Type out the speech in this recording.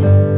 Bye.